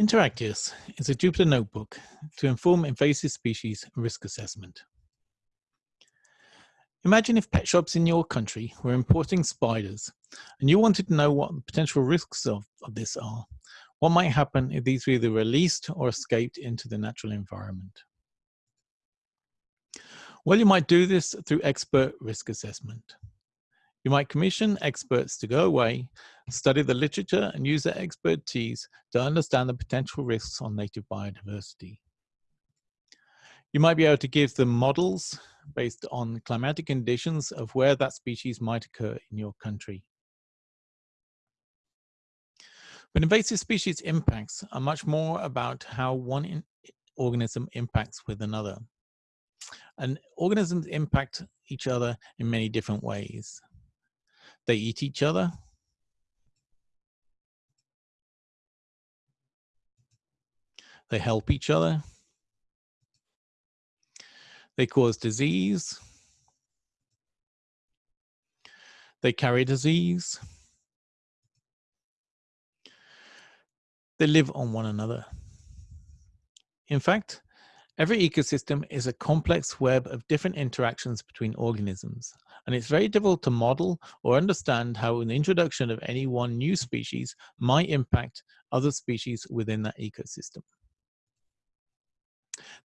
Interactius is a Jupyter notebook to inform invasive species risk assessment. Imagine if pet shops in your country were importing spiders and you wanted to know what the potential risks of, of this are. What might happen if these were either released or escaped into the natural environment? Well, you might do this through expert risk assessment. You might commission experts to go away, study the literature and use their expertise to understand the potential risks on native biodiversity. You might be able to give them models based on climatic conditions of where that species might occur in your country. But invasive species impacts are much more about how one organism impacts with another. And organisms impact each other in many different ways. They eat each other. They help each other. They cause disease. They carry disease. They live on one another. In fact, Every ecosystem is a complex web of different interactions between organisms, and it's very difficult to model or understand how an introduction of any one new species might impact other species within that ecosystem.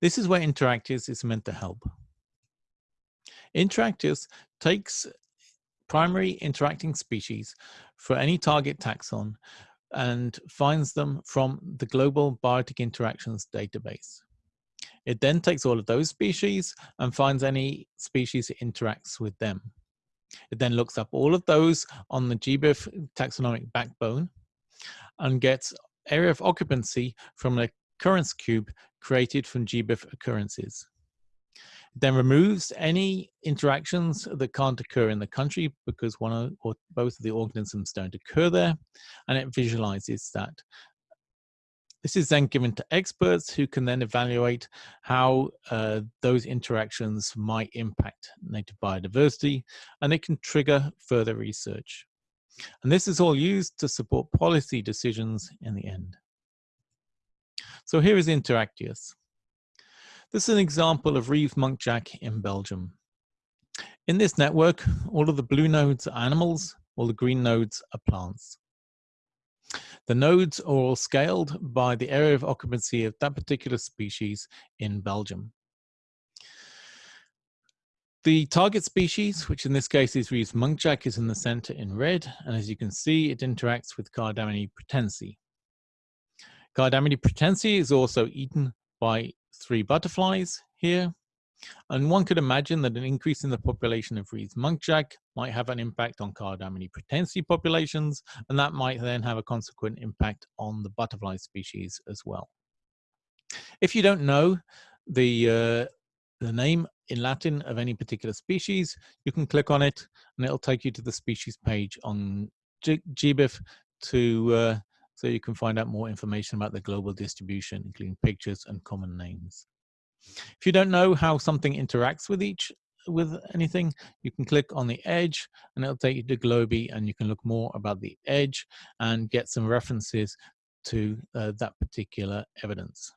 This is where Interactius is meant to help. Interactius takes primary interacting species for any target taxon and finds them from the Global Biotic Interactions database. It then takes all of those species and finds any species that interacts with them. It then looks up all of those on the GBIF taxonomic backbone and gets area of occupancy from an occurrence cube created from GBIF occurrences. It then removes any interactions that can't occur in the country because one or both of the organisms don't occur there, and it visualizes that this is then given to experts who can then evaluate how uh, those interactions might impact native biodiversity, and it can trigger further research. And this is all used to support policy decisions in the end. So here is Interactius. This is an example of Reeves Muntjac in Belgium. In this network, all of the blue nodes are animals, all the green nodes are plants. The nodes are all scaled by the area of occupancy of that particular species in Belgium. The target species, which in this case is Reeves muntjac, is in the center in red, and as you can see, it interacts with Cardamine pratense. Cardamine pratense is also eaten by three butterflies here, and one could imagine that an increase in the population of Reeves muntjac might have an impact on Cardamine pratense populations, and that might then have a consequent impact on the butterfly species as well. If you don't know the, uh, the name in Latin of any particular species, you can click on it and it'll take you to the species page on GBIF to uh, so you can find out more information about the global distribution, including pictures and common names. If you don't know how something interacts with each with anything, you can click on the edge and it'll take you to Globi and you can look more about the edge and get some references to uh, that particular evidence.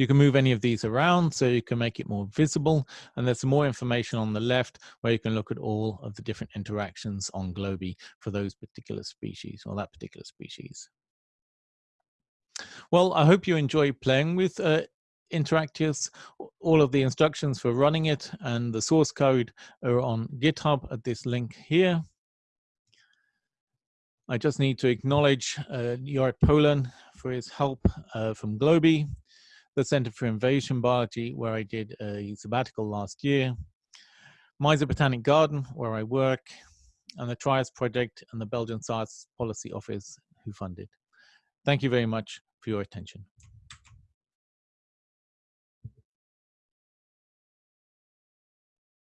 You can move any of these around so you can make it more visible. And there's more information on the left where you can look at all of the different interactions on Globi for those particular species or that particular species. Well, I hope you enjoy playing with uh, Interactius. All of the instructions for running it and the source code are on GitHub at this link here. I just need to acknowledge uh, Jorrit Poelen for his help uh, from Globi, the Center for Invasion Biology, where I did a sabbatical last year, Meise Botanic Garden, where I work, and the TRIAS Project and the Belgian Science Policy Office who funded. Thank you very much for your attention.